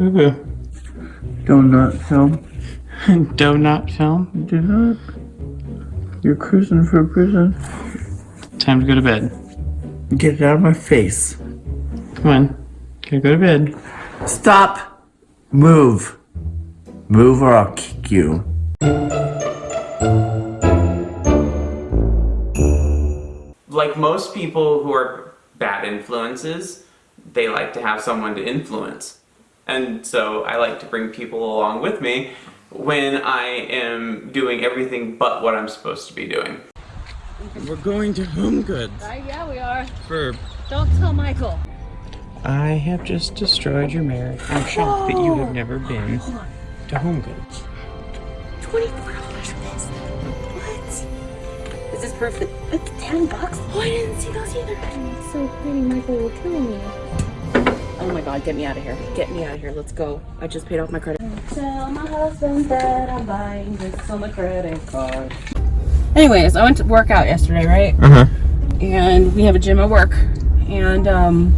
Boo Donut film. Donut film. Do not. You're cruising for prison. Time to go to bed. Get it out of my face. Come on. Gotta go to bed. Stop! Move. Move or I'll kick you. like most people who are bad influences, they like to have someone to influence. And so I like to bring people along with me when I am doing everything but what I'm supposed to be doing. We're going to HomeGoods Uh, yeah, we are. for. Don't tell Michael. I have just destroyed your marriage. I'm shocked that you have never been to HomeGoods. Twenty-four dollars for this. What? Is this proof that it's ten bucks? Oh, I didn't see those either. It's so pretty. Michael will kill me. Oh my god, get me out of here. Get me out of here. Let's go. I just paid off my credit. Tell my husband that I'm buying this on the credit card. Anyways, I went to work out yesterday, right? Uh huh. and we have a gym at work and um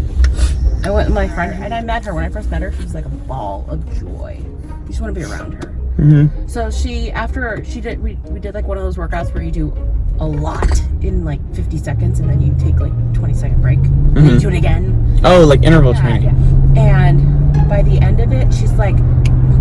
i went with my friend and i met her when i first met her she was like a ball of joy you just want to be around her Mm-hmm. so she after she did we, we did like one of those workouts where you do a lot in like 50 seconds and then you take like 20 second break and then you do it again Oh, like interval yeah, training. yeah. and by the end of it she's like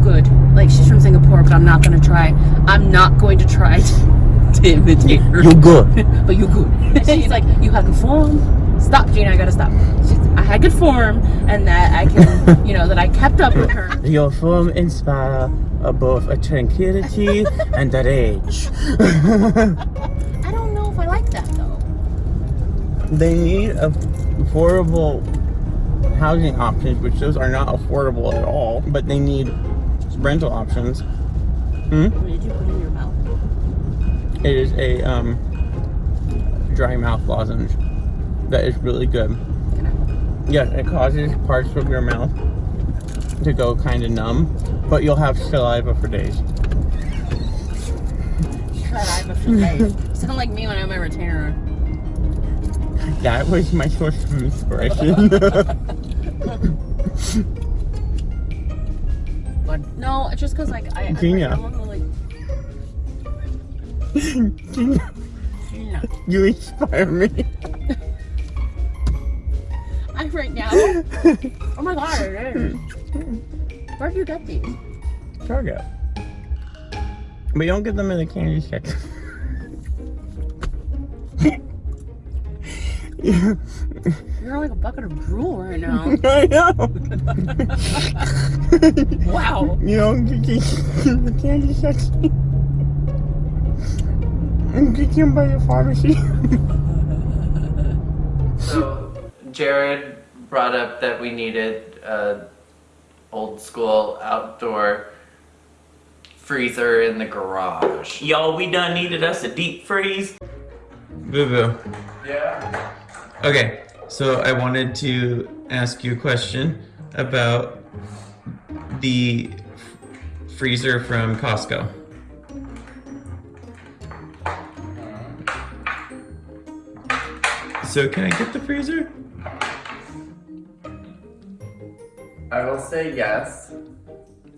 good like she's from singapore but i'm not gonna try i'm not going to try to, to imitate her You're good. but you're good. She's like, you have good form. Stop, Gina, I gotta stop. She's, I had good form, and that I can, you know, that I kept up with her. Your form inspire both a tranquility and a rage. I don't know if I like that though. They need affordable housing options, which those are not affordable at all, but they need rental options. Hmm? What did you put in your mouth? It is a um, dry mouth lozenge that is really good. I? Yes, it causes parts of your mouth to go kind of numb, but you'll have saliva for days. Saliva for days. Sound like me when I have my retainer. That was my source of inspiration. But no, it's just cause like I, I, Gina. I to like. Gina. you inspire me. I right now. oh my god. Where'd you get these? Target. But you don't get them in the candy section. you, You're like a bucket of drool right now. I know. wow. You don't get these in the candy section. And get them by the pharmacy. So Jared brought up that we needed a old school outdoor freezer in the garage. Y'all, we done needed us a deep freeze. Boo boo. Yeah. Okay, so I wanted to ask you a question about the freezer from Costco. Uh-huh. So can I get the freezer? I will say yes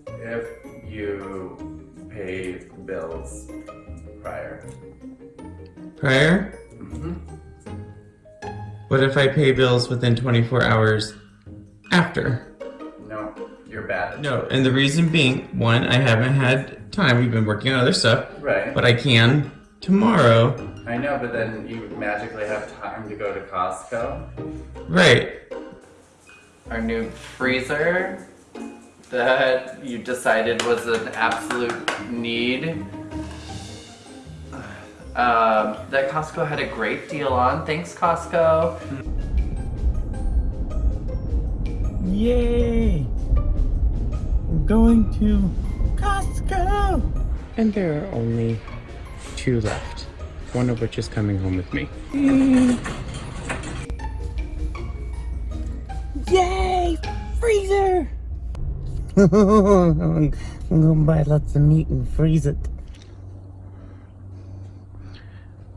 if you pay bills prior. Prior? Mm-hmm. What if I pay bills within 24 hours after? No, you're bad. No, and the reason being, one, I haven't had time. We've been working on other stuff, Right. but I can tomorrow. I know, but then you magically have time to go to Costco. Right. Our new freezer that you decided was an absolute need. Um, that Costco had a great deal on. Thanks, Costco. Yay! We're going to Costco! And there are only two left. One of which is coming home with me. I'm gonna buy lots of meat and freeze it.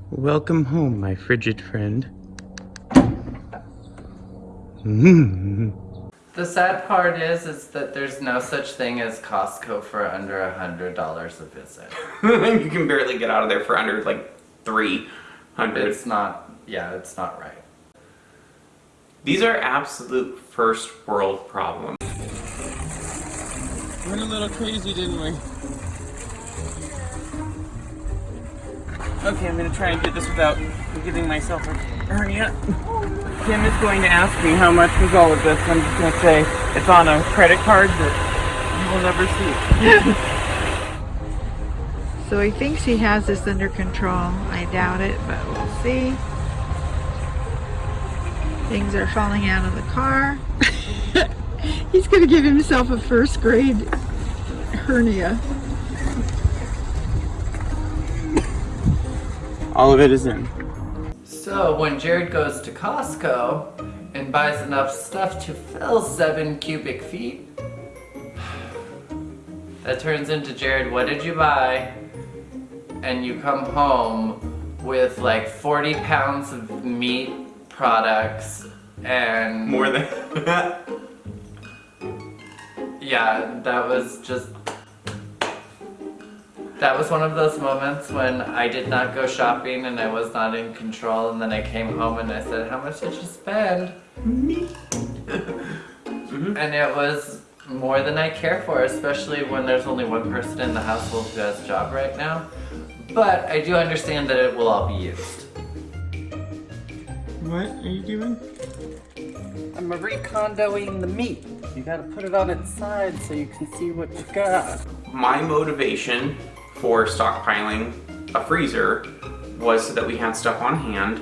Welcome home, my frigid friend. The sad part is, is that there's no such thing as Costco for under a hundred dollars a visit. you can barely get out of there for under like 300. It's not, yeah, it's not right. These are absolute first world problems. Went a little crazy, didn't we? Okay, I'm gonna try and do this without giving myself a hernia. Kim is going to ask me how much was all of this. I'm just gonna say it's on a credit card that you will never see. So he thinks he has this under control. I doubt it, but we'll see. Things are falling out of the car. He's going to give himself a first grade hernia. All of it is in. So when Jared goes to Costco and buys enough stuff to fill seven cubic feet, that turns into Jared, what did you buy? And you come home with like 40 pounds of meat products and More than. yeah, that was just that was one of those moments when I did not go shopping and I was not in control and then I came home and I said, how much did you spend? Me. And it was more than I care for, especially when there's only one person in the household who has a job right now. But I do understand that it will all be used. What are you doing? I'm recondoing the meat. You gotta put it on its side so you can see what you got. My motivation for stockpiling a freezer was so that we had stuff on hand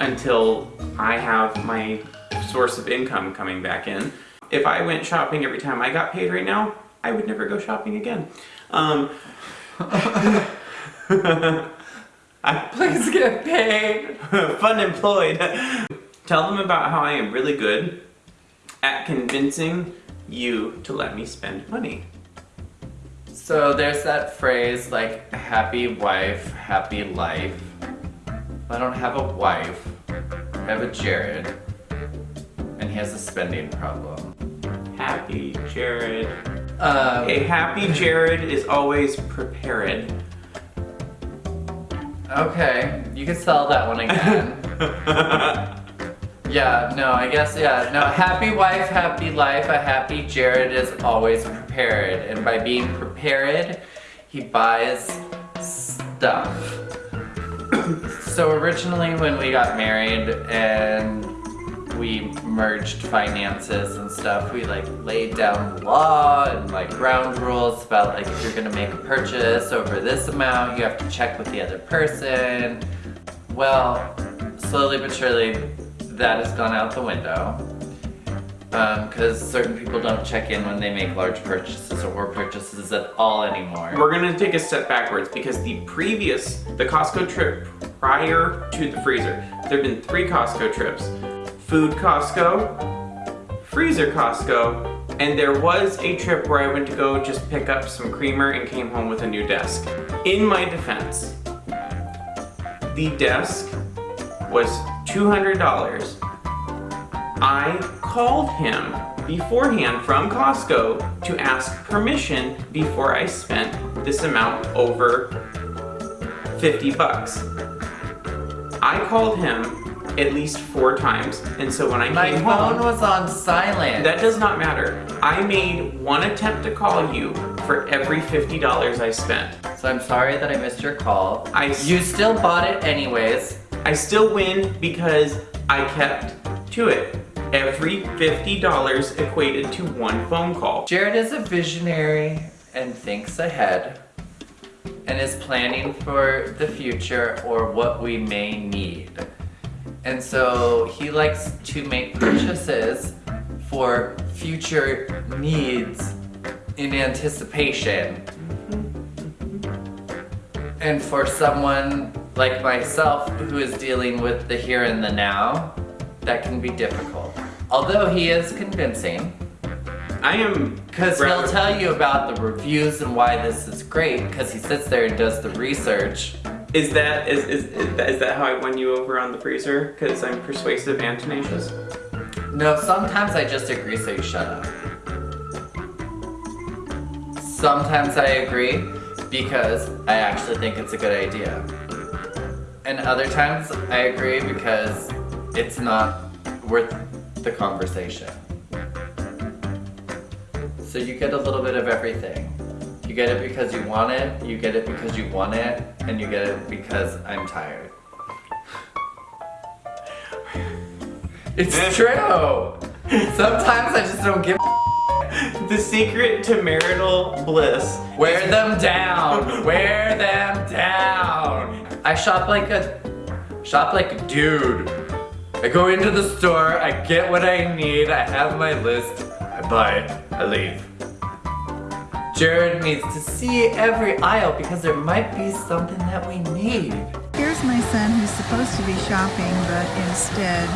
until I have my source of income coming back in. If I went shopping every time I got paid right now, I would never go shopping again. Um, I, Please get paid. fun employed. Tell them about how I am really good at convincing you to let me spend money. So there's that phrase like happy wife, happy life. I don't have a wife. I have a Jared. And he has a spending problem. Happy Jared. Um, A happy Jared is always prepared. okay, you can sell that one again. yeah, no, I guess, yeah. No, happy wife, happy life. A happy Jared is always prepared. And by being prepared, he buys stuff. so originally when we got married and we merged finances and stuff, we like laid down law and like ground rules about like if you're gonna make a purchase over this amount, you have to check with the other person. Well, slowly but surely that has gone out the window. Um, because certain people don't check in when they make large purchases or purchases at all anymore. We're gonna take a step backwards because the previous, the Costco trip prior to the freezer, there have been three Costco trips. Food Costco, Freezer Costco, and there was a trip where I went to go just pick up some creamer and came home with a new desk. In my defense, the desk was $200. I called him beforehand from Costco to ask permission before I spent this amount over 50 bucks. I called him at least four times, and so when I My came phone was on silent. that does not matter. I made one attempt to call you for every $50 I spent. So I'm sorry that I missed your call. I s- you still bought it anyways. I still win because I kept to it. Every $50 equated to one phone call. Jared is a visionary and thinks ahead and is planning for the future or what we may need. And so he likes to make purchases for future needs in anticipation. And for someone like myself who is dealing with the here and the now, that can be difficult. Although he is convincing, I am because he'll tell you about the reviews and why this is great because he sits there and does the research. Is that is, is, is that is that how I won you over on the freezer? Because I'm persuasive and tenacious. No, sometimes I just agree, so you shut up. Sometimes I agree because I actually think it's a good idea. And other times I agree because it's not worth the conversation. So you get a little bit of everything. You get it because you want it, you get it because you want it, and you get it because I'm tired. It's true! Sometimes I just don't give The secret to marital bliss. Wear them down! Wear them down! I shop like a shop like a dude. I go into the store, I get what I need, I have my list, I buy it, I leave. Jared needs to see every aisle because there might be something that we need. Here's my son who's supposed to be shopping, but instead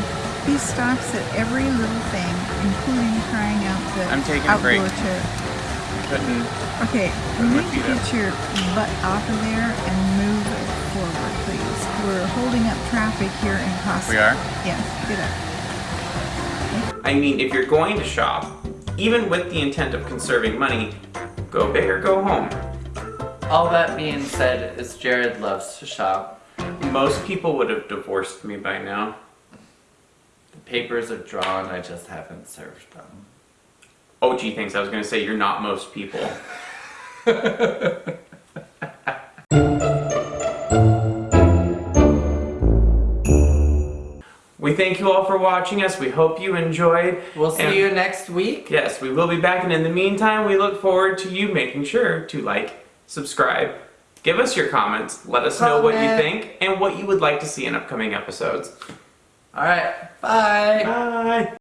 he stops at every little thing, including trying out the I'm taking a break. outdoor chair. Couldn't. Okay, Put you need to get your butt off of there and move forward, please. We're holding up traffic here in Costco. We are? Yes, get up. I mean, if you're going to shop, even with the intent of conserving money, go big or go home. All that being said is Jared loves to shop. Most people would have divorced me by now. The papers are drawn, I just haven't served them. Oh, gee, thanks. I was gonna say you're not most people. thank you all for watching us. We hope you enjoyed. We'll see And- you next week. Yes, we will be back, and in the meantime, we look forward to you making sure to like, subscribe, give us your comments, let us know what you think, and what you would like to see in upcoming episodes. Alright, bye! Bye!